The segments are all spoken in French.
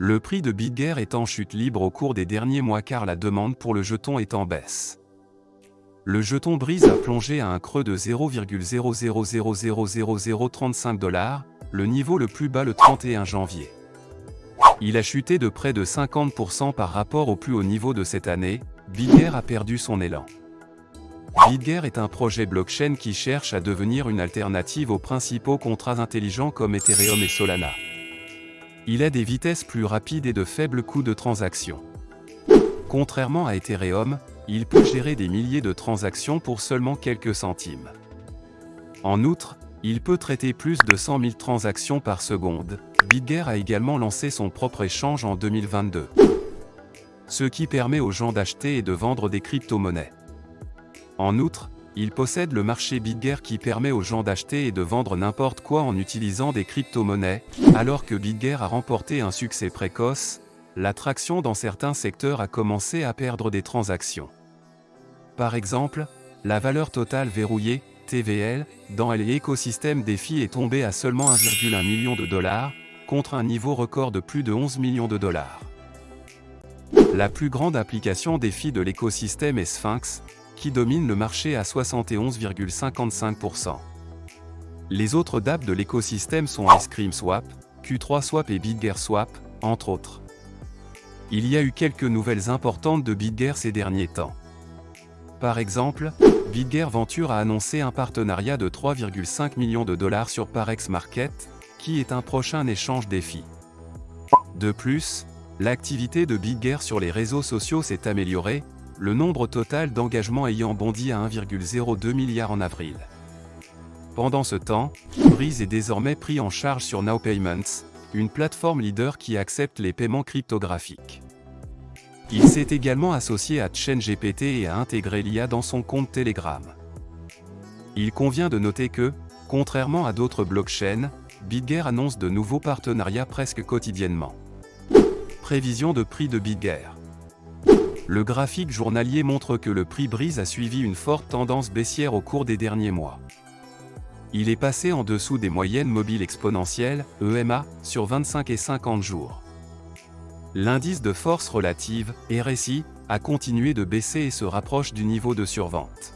Le prix de BitGear est en chute libre au cours des derniers mois car la demande pour le jeton est en baisse. Le jeton Brise a plongé à un creux de 0,00000035 dollars, le niveau le plus bas le 31 janvier. Il a chuté de près de 50% par rapport au plus haut niveau de cette année, BitGear a perdu son élan. BitGear est un projet blockchain qui cherche à devenir une alternative aux principaux contrats intelligents comme Ethereum et Solana. Il a des vitesses plus rapides et de faibles coûts de transaction. Contrairement à Ethereum, il peut gérer des milliers de transactions pour seulement quelques centimes. En outre, il peut traiter plus de 100 000 transactions par seconde. BitGear a également lancé son propre échange en 2022. Ce qui permet aux gens d'acheter et de vendre des crypto-monnaies. En outre, il possède le marché BitGear qui permet aux gens d'acheter et de vendre n'importe quoi en utilisant des crypto-monnaies, alors que BitGear a remporté un succès précoce, l'attraction dans certains secteurs a commencé à perdre des transactions. Par exemple, la valeur totale verrouillée, TVL, dans l'écosystème DeFi est tombée à seulement 1,1 million de dollars, contre un niveau record de plus de 11 millions de dollars. La plus grande application DeFi de l'écosystème est Sphinx, qui domine le marché à 71,55%. Les autres dApps de l'écosystème sont Ice Cream Swap, Q3 Swap et BitGear Swap, entre autres. Il y a eu quelques nouvelles importantes de BitGear ces derniers temps. Par exemple, BitGear Venture a annoncé un partenariat de 3,5 millions de dollars sur Parex Market, qui est un prochain échange défi. De plus, l'activité de BitGear sur les réseaux sociaux s'est améliorée, le nombre total d'engagements ayant bondi à 1,02 milliard en avril. Pendant ce temps, Breeze est désormais pris en charge sur Now Payments, une plateforme leader qui accepte les paiements cryptographiques. Il s'est également associé à ChainGPT et a intégré l'IA dans son compte Telegram. Il convient de noter que, contrairement à d'autres blockchains, BitGear annonce de nouveaux partenariats presque quotidiennement. Prévision de prix de BitGear. Le graphique journalier montre que le prix Brise a suivi une forte tendance baissière au cours des derniers mois. Il est passé en dessous des moyennes mobiles exponentielles, EMA, sur 25 et 50 jours. L'indice de force relative, RSI, a continué de baisser et se rapproche du niveau de survente.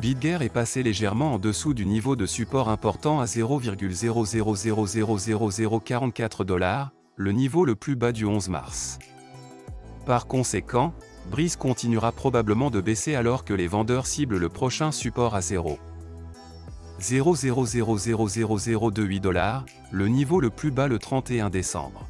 BitGear est passé légèrement en dessous du niveau de support important à 0,00000044 dollars, le niveau le plus bas du 11 mars. Par conséquent, Breeze continuera probablement de baisser alors que les vendeurs ciblent le prochain support à 0. 0,000028 dollars, le niveau le plus bas le 31 décembre.